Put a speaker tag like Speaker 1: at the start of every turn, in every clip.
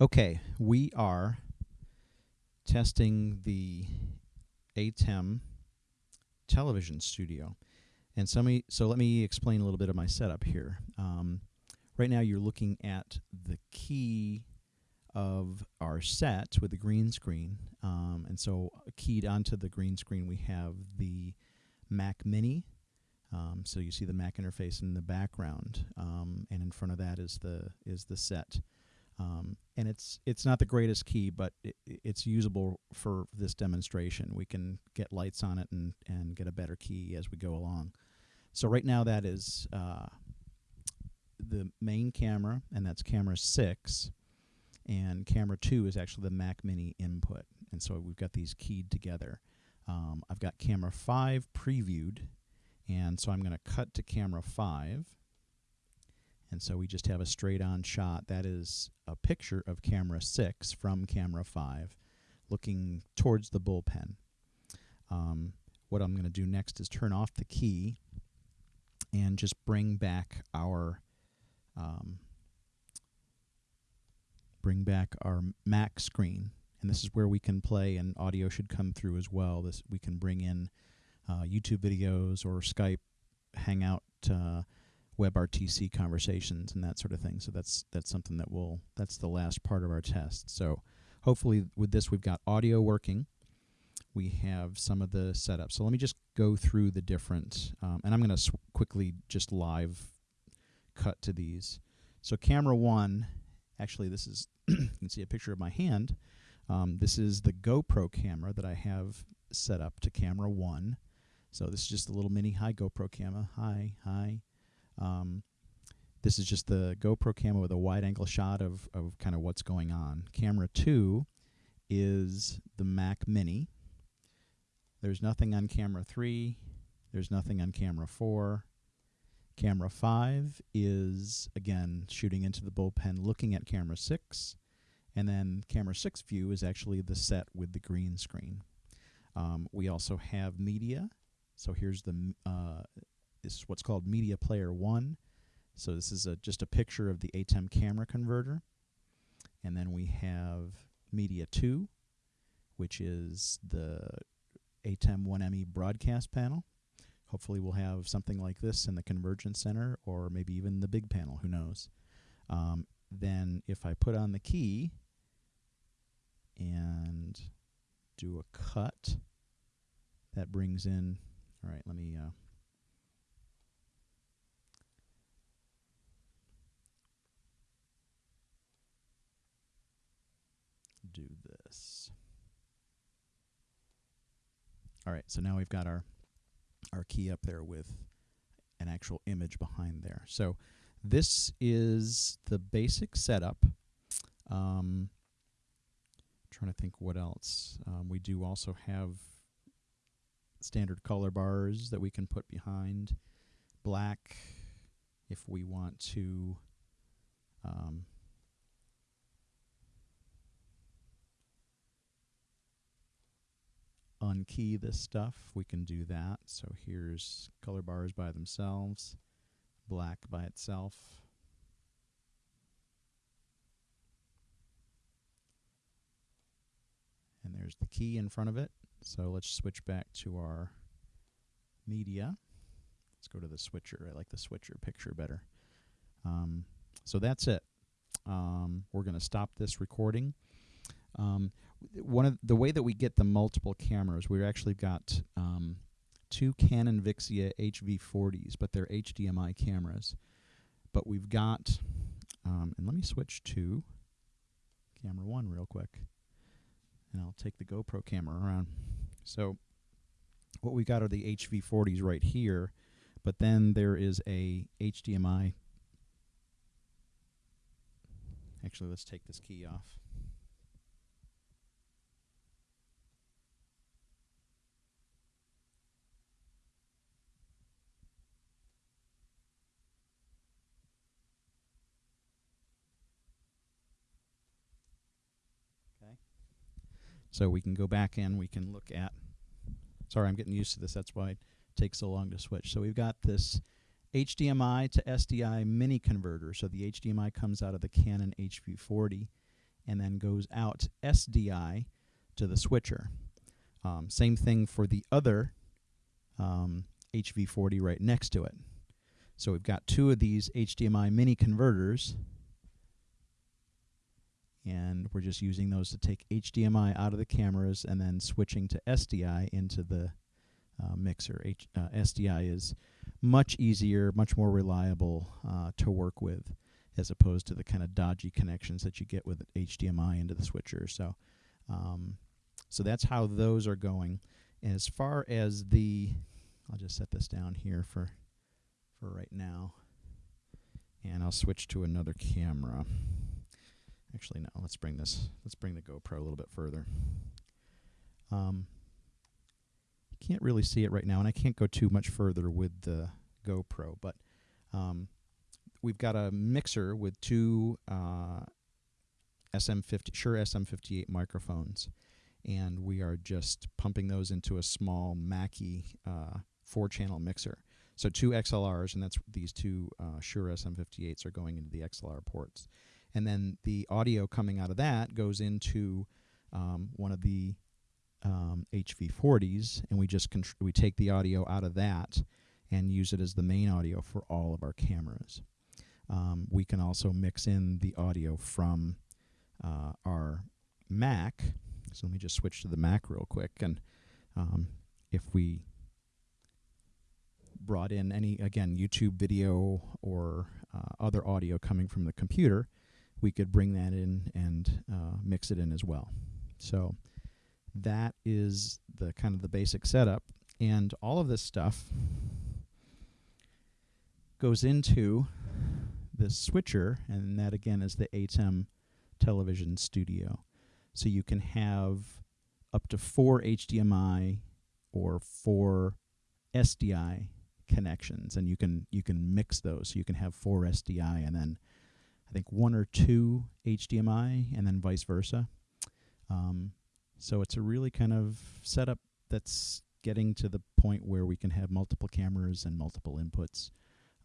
Speaker 1: Okay, we are testing the ATEM television studio. And so, me, so let me explain a little bit of my setup here. Um, right now you're looking at the key of our set with the green screen. Um, and so keyed onto the green screen we have the Mac Mini. Um, so you see the Mac interface in the background, um, and in front of that is the is the set. Um, and it's it's not the greatest key, but it, it's usable for this demonstration. We can get lights on it and, and get a better key as we go along. So right now that is uh, the main camera, and that's camera 6. And camera 2 is actually the Mac Mini input. And so we've got these keyed together. Um, I've got camera 5 previewed, and so I'm going to cut to camera 5. And so we just have a straight on shot. That is a picture of camera 6 from camera 5 looking towards the bullpen. Um, what I'm going to do next is turn off the key and just bring back our um, bring back our Mac screen. And this is where we can play, and audio should come through as well. This we can bring in uh, YouTube videos or Skype, Hangout. Uh, WebRTC conversations and that sort of thing. So that's that's something that will that's the last part of our test. So hopefully with this we've got audio working. We have some of the setup. So let me just go through the different, um, and I'm going to quickly just live cut to these. So camera one, actually this is you can see a picture of my hand. Um, this is the GoPro camera that I have set up to camera one. So this is just a little mini high GoPro camera. Hi, hi. Um, this is just the GoPro camera with a wide angle shot of, of kind of what's going on. Camera 2 is the Mac Mini. There's nothing on camera 3. There's nothing on camera 4. Camera 5 is, again, shooting into the bullpen looking at camera 6. And then camera 6 view is actually the set with the green screen. Um, we also have media. So here's the uh, is what's called Media Player 1. So this is a, just a picture of the ATEM camera converter. And then we have Media 2, which is the ATEM 1ME broadcast panel. Hopefully we'll have something like this in the Convergence Center or maybe even the big panel, who knows. Um, then if I put on the key and do a cut, that brings in, all right, let me uh, do this. All right, so now we've got our our key up there with an actual image behind there. So this is the basic setup. Um, trying to think what else. Um, we do also have standard color bars that we can put behind. Black if we want to um, unkey this stuff, we can do that. So here's color bars by themselves, black by itself. And there's the key in front of it. So let's switch back to our media. Let's go to the switcher. I like the switcher picture better. Um, so that's it. Um, we're going to stop this recording. Um, one of the way that we get the multiple cameras, we've actually got um, two Canon Vixia HV40s, but they're HDMI cameras. But we've got, um, and let me switch to camera one real quick, and I'll take the GoPro camera around. So what we've got are the HV40s right here, but then there is a HDMI. Actually, let's take this key off. So we can go back in, we can look at, sorry, I'm getting used to this, that's why it takes so long to switch. So we've got this HDMI to SDI mini converter. So the HDMI comes out of the Canon HV40, and then goes out SDI to the switcher. Um, same thing for the other um, HV40 right next to it. So we've got two of these HDMI mini converters and we're just using those to take HDMI out of the cameras and then switching to SDI into the uh, mixer. H, uh, SDI is much easier, much more reliable uh, to work with as opposed to the kind of dodgy connections that you get with HDMI into the switcher. So, um, so that's how those are going. As far as the, I'll just set this down here for, for right now, and I'll switch to another camera. Actually, no. Let's bring this. Let's bring the GoPro a little bit further. Um, you can't really see it right now, and I can't go too much further with the GoPro, but um, we've got a mixer with two uh, SM50 Shure SM58 microphones, and we are just pumping those into a small Mackie uh, four-channel mixer. So two XLRs, and that's these two uh, Shure SM58s are going into the XLR ports and then the audio coming out of that goes into um, one of the um, HV40s, and we just we take the audio out of that and use it as the main audio for all of our cameras. Um, we can also mix in the audio from uh, our Mac. So let me just switch to the Mac real quick, and um, if we brought in any again YouTube video or uh, other audio coming from the computer, we could bring that in and uh, mix it in as well. So that is the kind of the basic setup. And all of this stuff goes into the switcher, and that again is the ATEM television studio. So you can have up to four HDMI or four SDI connections, and you can you can mix those. So you can have four SDI and then think one or two HDMI, and then vice versa. Um, so it's a really kind of setup that's getting to the point where we can have multiple cameras and multiple inputs.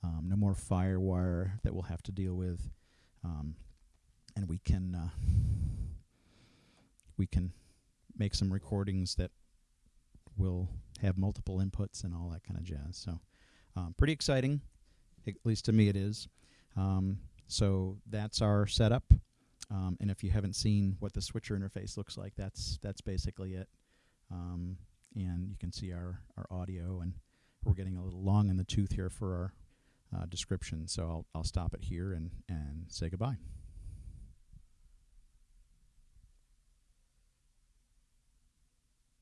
Speaker 1: Um, no more firewire that we'll have to deal with, um, and we can uh, we can make some recordings that will have multiple inputs and all that kind of jazz. So, um, pretty exciting, at least to me it is. Um, so that's our setup. Um, and if you haven't seen what the switcher interface looks like, that's that's basically it. Um, and you can see our, our audio, and we're getting a little long in the tooth here for our uh, description. So I'll, I'll stop it here and, and say goodbye.